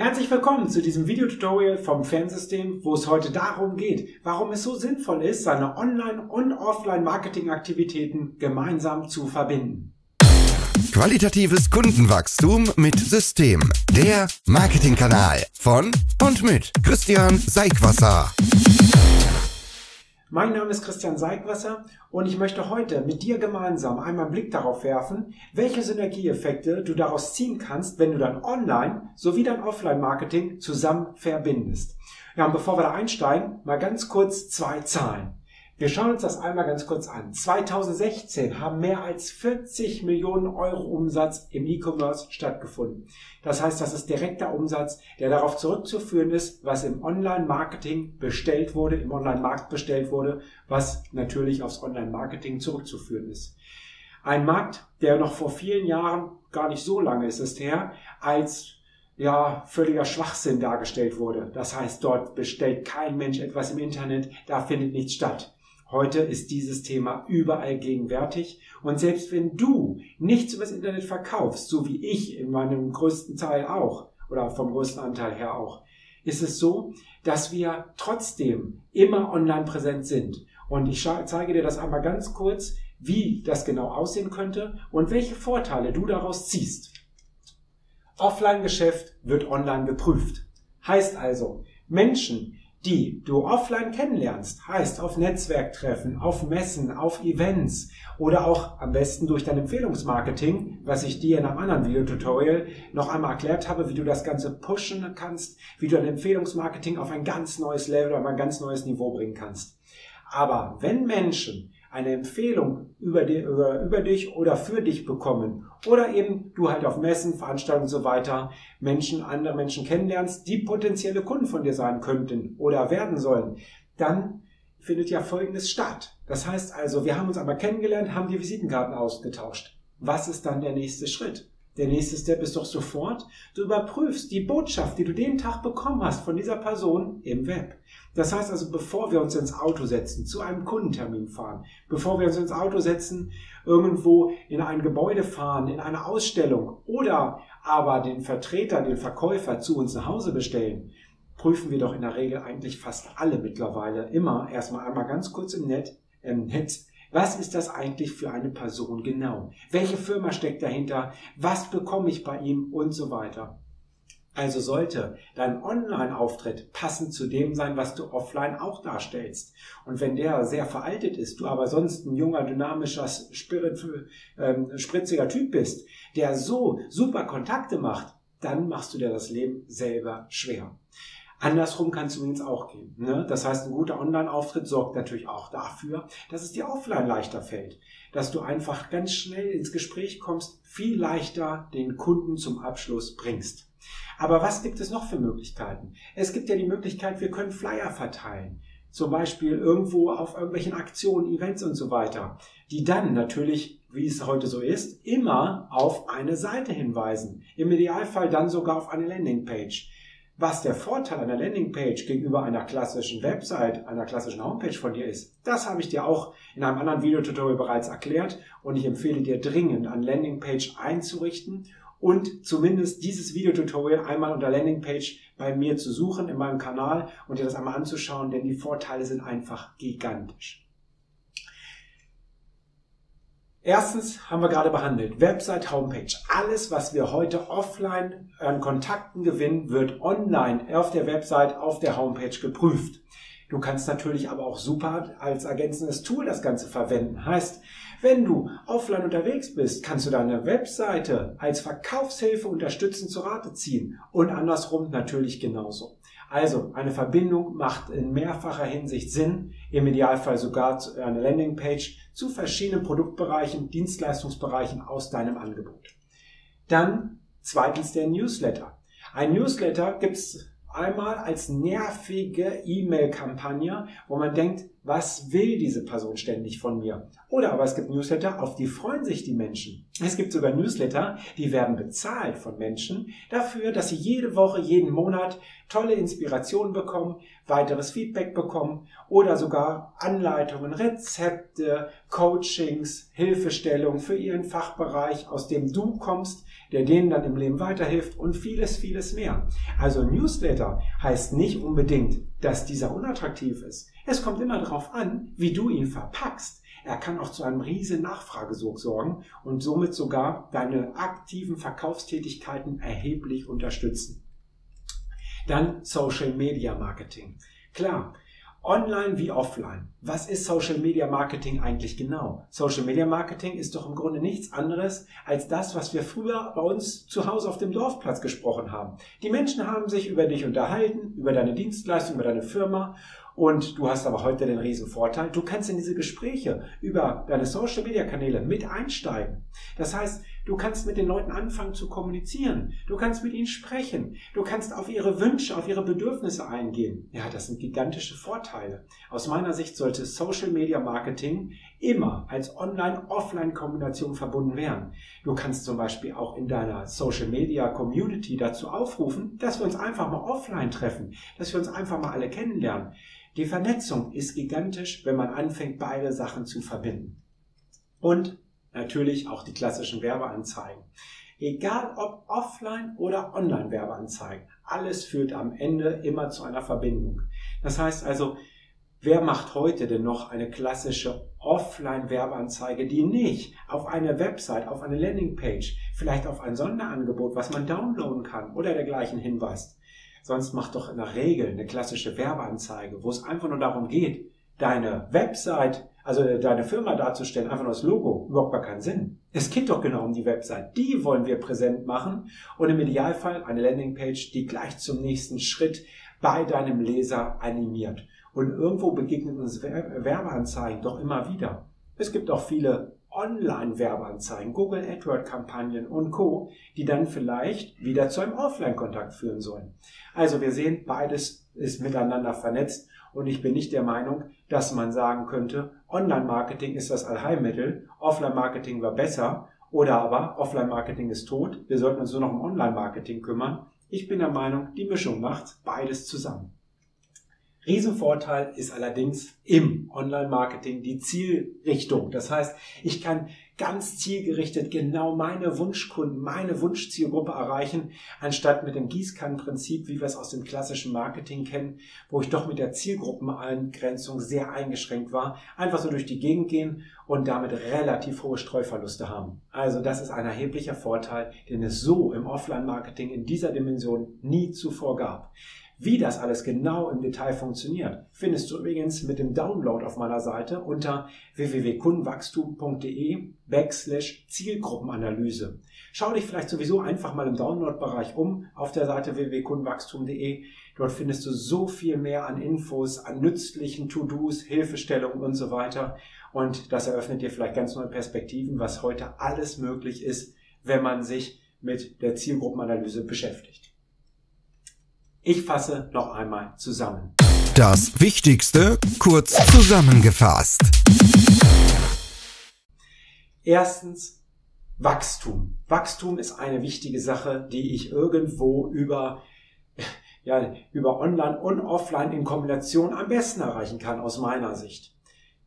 Herzlich willkommen zu diesem Videotutorial vom Fernsystem, wo es heute darum geht, warum es so sinnvoll ist, seine Online- und Offline-Marketing-Aktivitäten gemeinsam zu verbinden. Qualitatives Kundenwachstum mit System. Der Marketingkanal von und mit Christian Seigwasser. Mein Name ist Christian Seigwasser und ich möchte heute mit dir gemeinsam einmal einen Blick darauf werfen, welche Synergieeffekte du daraus ziehen kannst, wenn du dein Online- sowie dein Offline-Marketing zusammen verbindest. Ja, und bevor wir da einsteigen, mal ganz kurz zwei Zahlen. Wir schauen uns das einmal ganz kurz an. 2016 haben mehr als 40 Millionen Euro Umsatz im E-Commerce stattgefunden. Das heißt, das ist direkter Umsatz, der darauf zurückzuführen ist, was im Online-Marketing bestellt wurde, im Online-Markt bestellt wurde, was natürlich aufs Online-Marketing zurückzuführen ist. Ein Markt, der noch vor vielen Jahren, gar nicht so lange ist es her, als ja, völliger Schwachsinn dargestellt wurde. Das heißt, dort bestellt kein Mensch etwas im Internet, da findet nichts statt. Heute ist dieses Thema überall gegenwärtig und selbst wenn du nichts übers Internet verkaufst, so wie ich in meinem größten Teil auch oder vom größten Anteil her auch, ist es so, dass wir trotzdem immer online präsent sind. Und ich zeige dir das einmal ganz kurz, wie das genau aussehen könnte und welche Vorteile du daraus ziehst. Offline-Geschäft wird online geprüft. Heißt also, Menschen, die du offline kennenlernst, heißt auf Netzwerktreffen, auf Messen, auf Events oder auch am besten durch dein Empfehlungsmarketing, was ich dir in einem anderen Videotutorial noch einmal erklärt habe, wie du das Ganze pushen kannst, wie du dein Empfehlungsmarketing auf ein ganz neues Level, auf ein ganz neues Niveau bringen kannst. Aber wenn Menschen eine Empfehlung über, die, über, über dich oder für dich bekommen oder eben du halt auf Messen, Veranstaltungen und so weiter Menschen, andere Menschen kennenlernst, die potenzielle Kunden von dir sein könnten oder werden sollen, dann findet ja Folgendes statt. Das heißt also, wir haben uns einmal kennengelernt, haben die Visitenkarten ausgetauscht. Was ist dann der nächste Schritt? Der nächste Step ist doch sofort, du überprüfst die Botschaft, die du den Tag bekommen hast von dieser Person im Web. Das heißt also, bevor wir uns ins Auto setzen, zu einem Kundentermin fahren, bevor wir uns ins Auto setzen, irgendwo in ein Gebäude fahren, in eine Ausstellung oder aber den Vertreter, den Verkäufer zu uns nach Hause bestellen, prüfen wir doch in der Regel eigentlich fast alle mittlerweile immer erstmal einmal ganz kurz im Netz, im Netz was ist das eigentlich für eine Person genau? Welche Firma steckt dahinter? Was bekomme ich bei ihm und so weiter? Also sollte dein Online-Auftritt passend zu dem sein, was du offline auch darstellst. Und wenn der sehr veraltet ist, du aber sonst ein junger, dynamischer, spirit, ähm, spritziger Typ bist, der so super Kontakte macht, dann machst du dir das Leben selber schwer. Andersrum kann es übrigens auch gehen. Ne? Das heißt, ein guter Online-Auftritt sorgt natürlich auch dafür, dass es dir offline leichter fällt. Dass du einfach ganz schnell ins Gespräch kommst, viel leichter den Kunden zum Abschluss bringst. Aber was gibt es noch für Möglichkeiten? Es gibt ja die Möglichkeit, wir können Flyer verteilen. Zum Beispiel irgendwo auf irgendwelchen Aktionen, Events und so weiter, die dann natürlich, wie es heute so ist, immer auf eine Seite hinweisen. Im Idealfall dann sogar auf eine Landingpage. Was der Vorteil einer Landingpage gegenüber einer klassischen Website, einer klassischen Homepage von dir ist, das habe ich dir auch in einem anderen Videotutorial bereits erklärt und ich empfehle dir dringend, eine Landingpage einzurichten und zumindest dieses Videotutorial einmal unter Landingpage bei mir zu suchen in meinem Kanal und dir das einmal anzuschauen, denn die Vorteile sind einfach gigantisch. Erstens haben wir gerade behandelt, Website, Homepage. Alles, was wir heute offline an Kontakten gewinnen, wird online auf der Website, auf der Homepage geprüft. Du kannst natürlich aber auch super als ergänzendes Tool das Ganze verwenden. Heißt, wenn du offline unterwegs bist, kannst du deine Webseite als Verkaufshilfe unterstützend zur Rate ziehen und andersrum natürlich genauso. Also eine Verbindung macht in mehrfacher Hinsicht Sinn, im Idealfall sogar eine Landingpage zu verschiedenen Produktbereichen, Dienstleistungsbereichen aus deinem Angebot. Dann zweitens der Newsletter. Ein Newsletter gibt's einmal als nervige E-Mail-Kampagne, wo man denkt, Was will diese Person ständig von mir? Oder aber es gibt Newsletter, auf die freuen sich die Menschen. Es gibt sogar Newsletter, die werden bezahlt von Menschen dafür, dass sie jede Woche, jeden Monat tolle Inspirationen bekommen, weiteres Feedback bekommen oder sogar Anleitungen, Rezepte, Coachings, Hilfestellungen für ihren Fachbereich, aus dem du kommst, der denen dann im Leben weiterhilft und vieles, vieles mehr. Also Newsletter heißt nicht unbedingt, dass dieser unattraktiv ist. Es kommt immer darauf an, wie du ihn verpackst. Er kann auch zu einem riesen Nachfragesog sorgen und somit sogar deine aktiven Verkaufstätigkeiten erheblich unterstützen. Dann Social Media Marketing. Klar, Online wie offline. Was ist Social Media Marketing eigentlich genau? Social Media Marketing ist doch im Grunde nichts anderes als das, was wir früher bei uns zu Hause auf dem Dorfplatz gesprochen haben. Die Menschen haben sich über dich unterhalten, über deine Dienstleistung, über deine Firma und du hast aber heute den riesen Vorteil, du kannst in diese Gespräche über deine Social Media Kanäle mit einsteigen. Das heißt, du kannst mit den Leuten anfangen zu kommunizieren. Du kannst mit ihnen sprechen. Du kannst auf ihre Wünsche, auf ihre Bedürfnisse eingehen. Ja, das sind gigantische Vorteile. Aus meiner Sicht sollte Social Media Marketing immer als Online-Offline-Kombination verbunden werden. Du kannst zum Beispiel auch in deiner Social Media Community dazu aufrufen, dass wir uns einfach mal offline treffen, dass wir uns einfach mal alle kennenlernen. Die Vernetzung ist gigantisch, wenn man anfängt, beide Sachen zu verbinden. Und natürlich auch die klassischen Werbeanzeigen. Egal ob offline oder online Werbeanzeigen, alles führt am Ende immer zu einer Verbindung. Das heißt also, wer macht heute denn noch eine klassische offline Werbeanzeige, die nicht auf eine Website, auf eine Landingpage, vielleicht auf ein Sonderangebot, was man downloaden kann oder dergleichen hinweist? Sonst macht doch in der Regel eine klassische Werbeanzeige, wo es einfach nur darum geht, deine Website, also deine Firma darzustellen, einfach nur das Logo, überhaupt gar keinen Sinn. Es geht doch genau um die Website. Die wollen wir präsent machen und im Idealfall eine Landingpage, die gleich zum nächsten Schritt bei deinem Leser animiert. Und irgendwo begegnen uns Werbeanzeigen doch immer wieder. Es gibt auch viele Online-Werbeanzeigen, Google AdWord-Kampagnen und Co., die dann vielleicht wieder zu einem Offline-Kontakt führen sollen. Also wir sehen, beides ist miteinander vernetzt und ich bin nicht der Meinung, dass man sagen könnte, Online-Marketing ist das Allheilmittel, Offline-Marketing war besser oder aber Offline-Marketing ist tot, wir sollten uns nur noch um Online-Marketing kümmern. Ich bin der Meinung, die Mischung macht beides zusammen. Riesenvorteil ist allerdings im Online-Marketing die Zielrichtung. Das heißt, ich kann ganz zielgerichtet genau meine Wunschkunden, meine Wunschzielgruppe erreichen, anstatt mit dem Gießkannenprinzip, wie wir es aus dem klassischen Marketing kennen, wo ich doch mit der Zielgruppeneingrenzung sehr eingeschränkt war, einfach so durch die Gegend gehen und damit relativ hohe Streuverluste haben. Also das ist ein erheblicher Vorteil, den es so im Offline-Marketing in dieser Dimension nie zuvor gab. Wie das alles genau im Detail funktioniert, findest du übrigens mit dem Download auf meiner Seite unter www.kundenwachstum.de backslash Zielgruppenanalyse. Schau dich vielleicht sowieso einfach mal im Download-Bereich um auf der Seite www.kundenwachstum.de. Dort findest du so viel mehr an Infos, an nützlichen To-Dos, Hilfestellungen und so weiter. Und das eröffnet dir vielleicht ganz neue Perspektiven, was heute alles möglich ist, wenn man sich mit der Zielgruppenanalyse beschäftigt. Ich fasse noch einmal zusammen. Das Wichtigste kurz zusammengefasst. Erstens Wachstum. Wachstum ist eine wichtige Sache, die ich irgendwo über ja, über Online und Offline in Kombination am besten erreichen kann, aus meiner Sicht.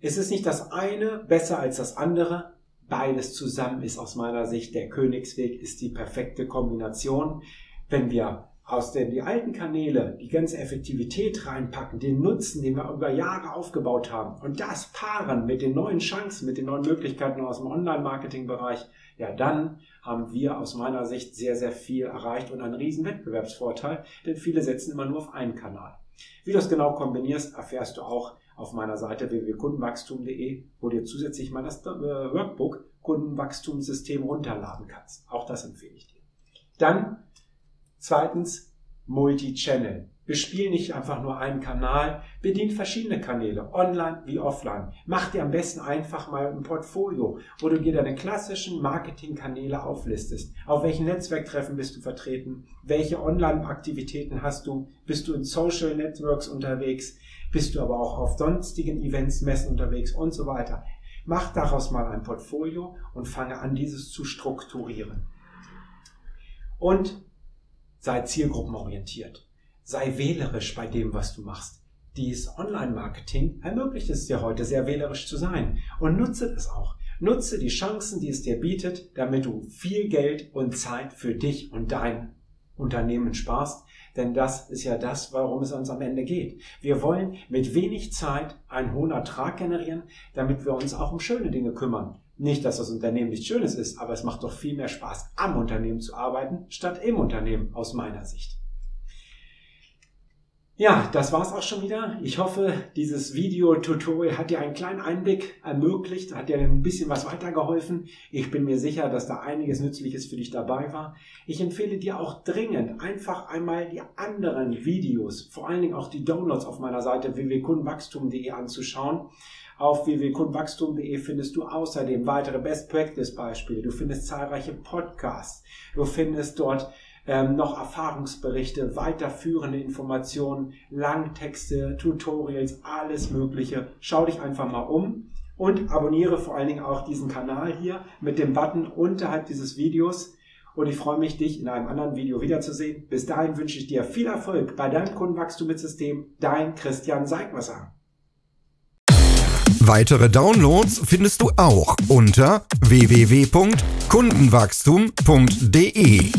Es ist nicht das eine besser als das andere. Beides zusammen ist aus meiner Sicht der Königsweg, ist die perfekte Kombination. Wenn wir aus den die alten Kanäle die ganze Effektivität reinpacken, den Nutzen, den wir über Jahre aufgebaut haben und das paaren mit den neuen Chancen, mit den neuen Möglichkeiten aus dem Online-Marketing-Bereich, ja, dann haben wir aus meiner Sicht sehr, sehr viel erreicht und einen riesen Wettbewerbsvorteil, denn viele setzen immer nur auf einen Kanal. Wie du das genau kombinierst, erfährst du auch auf meiner Seite www.kundenwachstum.de, wo dir zusätzlich mal das äh, Workbook Kundenwachstumssystem runterladen kannst. Auch das empfehle ich dir. Dann Zweitens Multi-Channel. Bespiel nicht einfach nur einen Kanal, bedient verschiedene Kanäle, online wie offline. Mach dir am besten einfach mal ein Portfolio, wo du dir deine klassischen Marketingkanäle auflistest. Auf welchen Netzwerktreffen bist du vertreten? Welche Online-Aktivitäten hast du? Bist du in Social Networks unterwegs? Bist du aber auch auf sonstigen Events, Messen unterwegs und so weiter? Mach daraus mal ein Portfolio und fange an, dieses zu strukturieren. Und sei zielgruppenorientiert. Sei wählerisch bei dem, was du machst. Dies Online-Marketing ermöglicht es dir heute sehr wählerisch zu sein und nutze es auch. Nutze die Chancen, die es dir bietet, damit du viel Geld und Zeit für dich und dein Unternehmen sparst, denn das ist ja das, warum es uns am Ende geht. Wir wollen mit wenig Zeit einen hohen Ertrag generieren, damit wir uns auch um schöne Dinge kümmern. Nicht, dass das Unternehmen nichts Schönes ist, aber es macht doch viel mehr Spaß, am Unternehmen zu arbeiten, statt im Unternehmen, aus meiner Sicht. Ja, das war's auch schon wieder. Ich hoffe, dieses Video-Tutorial hat dir einen kleinen Einblick ermöglicht, hat dir ein bisschen was weitergeholfen. Ich bin mir sicher, dass da einiges Nützliches für dich dabei war. Ich empfehle dir auch dringend, einfach einmal die anderen Videos, vor allen Dingen auch die Downloads auf meiner Seite www.kundenwachstum.de anzuschauen. Auf www.kundenwachstum.de findest du außerdem weitere Best Practice Beispiele. Du findest zahlreiche Podcasts. Du findest dort ähm, noch Erfahrungsberichte, weiterführende Informationen, Langtexte, Tutorials, alles Mögliche. Schau dich einfach mal um und abonniere vor allen Dingen auch diesen Kanal hier mit dem Button unterhalb dieses Videos. Und ich freue mich, dich in einem anderen Video wiederzusehen. Bis dahin wünsche ich dir viel Erfolg bei deinem Kundenwachstum mit System. Dein Christian Seigwasser. Weitere Downloads findest du auch unter www.kundenwachstum.de.